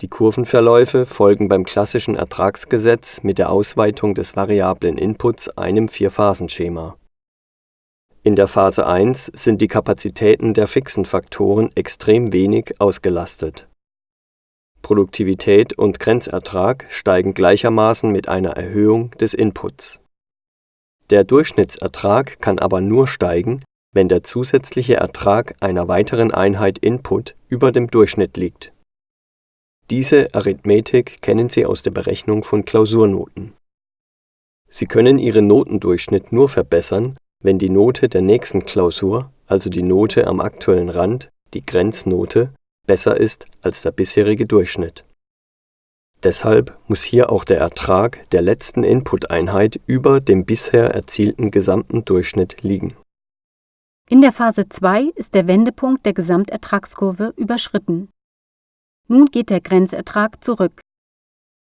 Die Kurvenverläufe folgen beim klassischen Ertragsgesetz mit der Ausweitung des variablen Inputs einem Vierphasenschema. In der Phase 1 sind die Kapazitäten der fixen Faktoren extrem wenig ausgelastet. Produktivität und Grenzertrag steigen gleichermaßen mit einer Erhöhung des Inputs. Der Durchschnittsertrag kann aber nur steigen, wenn der zusätzliche Ertrag einer weiteren Einheit Input über dem Durchschnitt liegt. Diese Arithmetik kennen Sie aus der Berechnung von Klausurnoten. Sie können Ihren Notendurchschnitt nur verbessern, wenn die Note der nächsten Klausur, also die Note am aktuellen Rand, die Grenznote, besser ist als der bisherige Durchschnitt. Deshalb muss hier auch der Ertrag der letzten Input-Einheit über dem bisher erzielten gesamten Durchschnitt liegen. In der Phase 2 ist der Wendepunkt der Gesamtertragskurve überschritten. Nun geht der Grenzertrag zurück.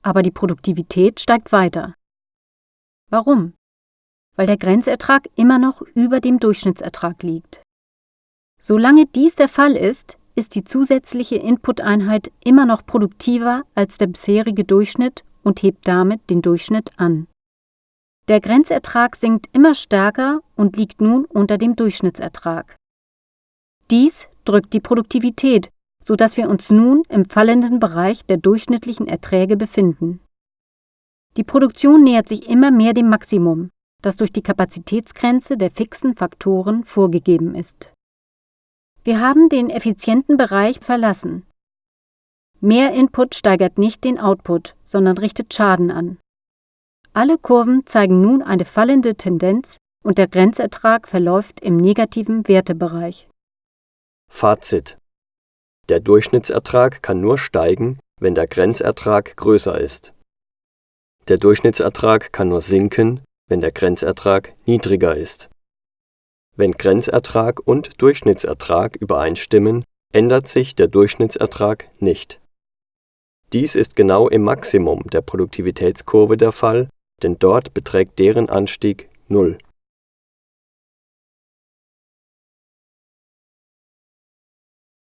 Aber die Produktivität steigt weiter. Warum? Weil der Grenzertrag immer noch über dem Durchschnittsertrag liegt. Solange dies der Fall ist, ist die zusätzliche Input-Einheit immer noch produktiver als der bisherige Durchschnitt und hebt damit den Durchschnitt an. Der Grenzertrag sinkt immer stärker und liegt nun unter dem Durchschnittsertrag. Dies drückt die Produktivität, sodass wir uns nun im fallenden Bereich der durchschnittlichen Erträge befinden. Die Produktion nähert sich immer mehr dem Maximum, das durch die Kapazitätsgrenze der fixen Faktoren vorgegeben ist. Wir haben den effizienten Bereich verlassen. Mehr Input steigert nicht den Output, sondern richtet Schaden an. Alle Kurven zeigen nun eine fallende Tendenz und der Grenzertrag verläuft im negativen Wertebereich. Fazit Der Durchschnittsertrag kann nur steigen, wenn der Grenzertrag größer ist. Der Durchschnittsertrag kann nur sinken, wenn der Grenzertrag niedriger ist. Wenn Grenzertrag und Durchschnittsertrag übereinstimmen, ändert sich der Durchschnittsertrag nicht. Dies ist genau im Maximum der Produktivitätskurve der Fall, denn dort beträgt deren Anstieg Null